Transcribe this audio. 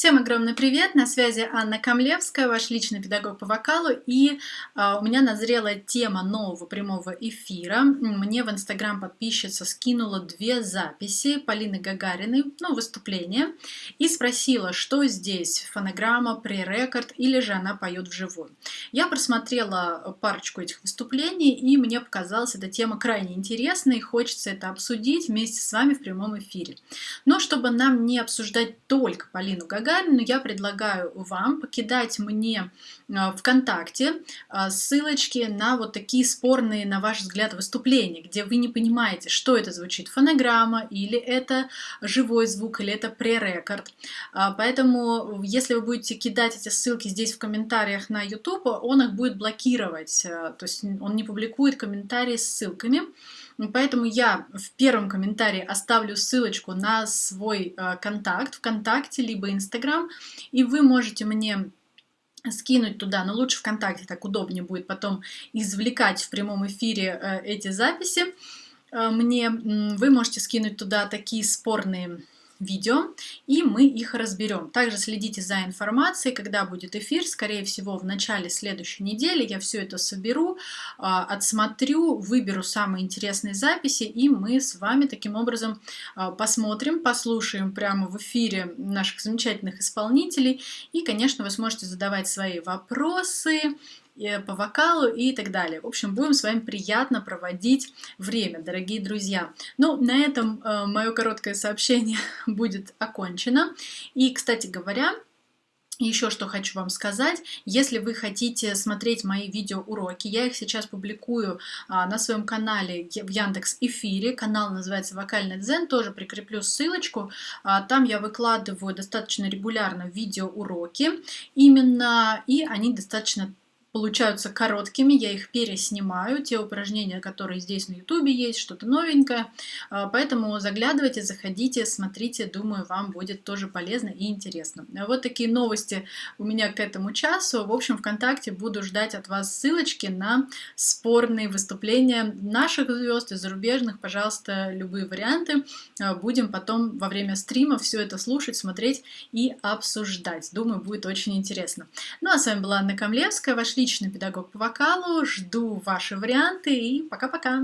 Всем огромный привет! На связи Анна Камлевская, ваш личный педагог по вокалу. И а, у меня назрела тема нового прямого эфира. Мне в Инстаграм подписчица скинула две записи Полины Гагариной, ну, выступление, и спросила, что здесь, фонограмма, пререкорд или же она поет вживую. Я просмотрела парочку этих выступлений, и мне показалась эта тема крайне интересной, и хочется это обсудить вместе с вами в прямом эфире. Но чтобы нам не обсуждать только Полину Гагарину, Гагарину я предлагаю вам покидать мне а, ВКонтакте а, ссылочки на вот такие спорные, на ваш взгляд, выступления, где вы не понимаете, что это звучит, фонограмма, или это живой звук, или это пререкорд. А, поэтому, если вы будете кидать эти ссылки здесь в комментариях на YouTube, он их будет блокировать, то есть он не публикует комментарии с ссылками. Поэтому я в первом комментарии оставлю ссылочку на свой э, контакт ВКонтакте, либо Инстаграм, и вы можете мне скинуть туда, но лучше ВКонтакте, так удобнее будет потом извлекать в прямом эфире э, эти записи. Э, мне вы можете скинуть туда такие спорные видео, и мы их разберем. Также следите за информацией, когда будет эфир, скорее всего, в начале следующей недели я все это соберу, а, отсмотрю, выберу самые интересные записи, и мы с вами таким образом а, посмотрим, послушаем прямо в эфире наших замечательных исполнителей, и, конечно, вы сможете задавать свои вопросы, по вокалу и так далее. В общем, будем с вами приятно проводить время, дорогие друзья. Ну, на этом э, мое короткое сообщение будет окончено. И, кстати говоря, еще что хочу вам сказать, если вы хотите смотреть мои видеоуроки, я их сейчас публикую а, на своем канале в Яндекс Эфире, канал называется Вокальный Дзен, тоже прикреплю ссылочку, а, там я выкладываю достаточно регулярно видеоуроки, именно, и они достаточно получаются короткими, я их переснимаю, те упражнения, которые здесь на ютубе есть, что-то новенькое, а, поэтому заглядывайте, заходите, смотрите, думаю, вам будет тоже полезно и интересно. Вот такие новости у меня к этому часу, в общем, ВКонтакте буду ждать от вас ссылочки на спорные выступления наших звезд и зарубежных, пожалуйста, любые варианты, а, будем потом во время стрима все это слушать, смотреть и обсуждать, думаю, будет очень интересно. Ну а с вами была Анна Камлевская, ваш личный педагог по вокалу. Жду ваши варианты и пока-пока!